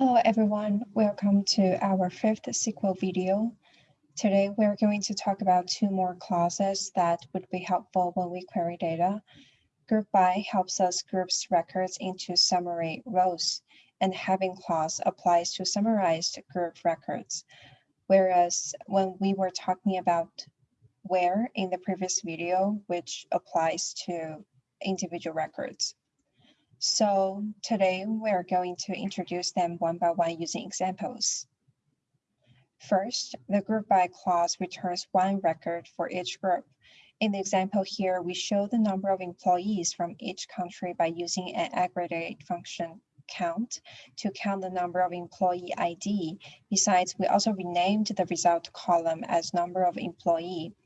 Hello everyone, welcome to our fifth SQL video. Today we're going to talk about two more clauses that would be helpful when we query data. Group by helps us group records into summary rows, and having clause applies to summarized group records. Whereas when we were talking about where in the previous video, which applies to individual records. So today we're going to introduce them one by one using examples. First, the group by clause returns one record for each group. In the example here, we show the number of employees from each country by using an aggregate function count to count the number of employee ID. Besides, we also renamed the result column as number of employee.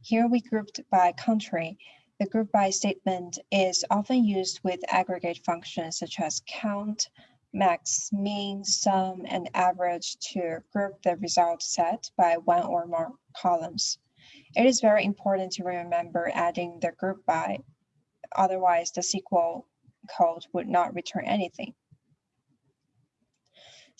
Here we grouped by country the group by statement is often used with aggregate functions such as count, max, mean, sum, and average to group the result set by one or more columns. It is very important to remember adding the group by, otherwise the SQL code would not return anything.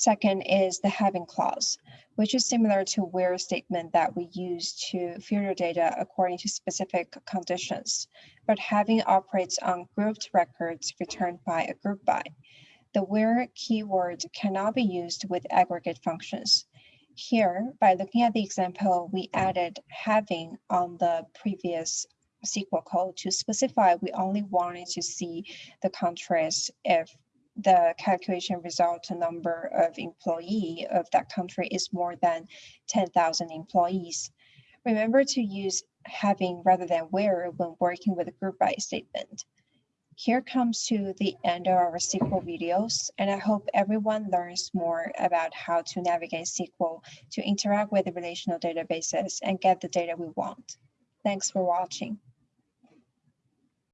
Second is the having clause, which is similar to where statement that we use to filter data according to specific conditions, but having operates on grouped records returned by a group by. The where keyword cannot be used with aggregate functions. Here, by looking at the example, we added having on the previous SQL code to specify we only wanted to see the countries if the calculation result number of employee of that country is more than 10,000 employees. Remember to use having rather than where when working with a group by statement. Here comes to the end of our SQL videos, and I hope everyone learns more about how to navigate SQL to interact with the relational databases and get the data we want. Thanks for watching.